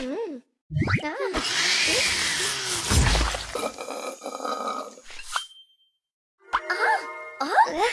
음. 아. 아. 우와!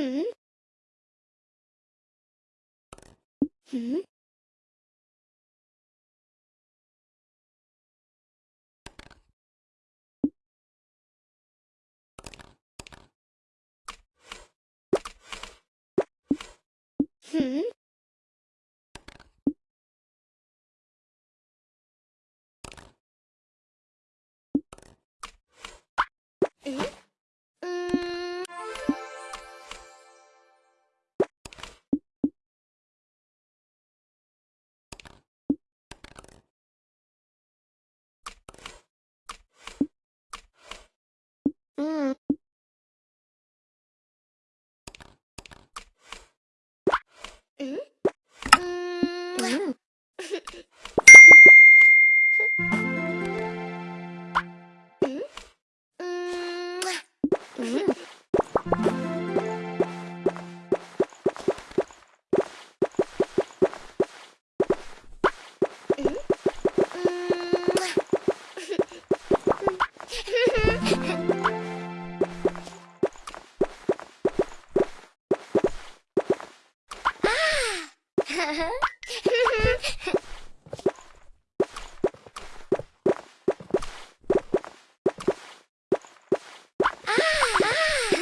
Hmm? Hmm? Hmm? Hmm? Mm. Mm. Huh?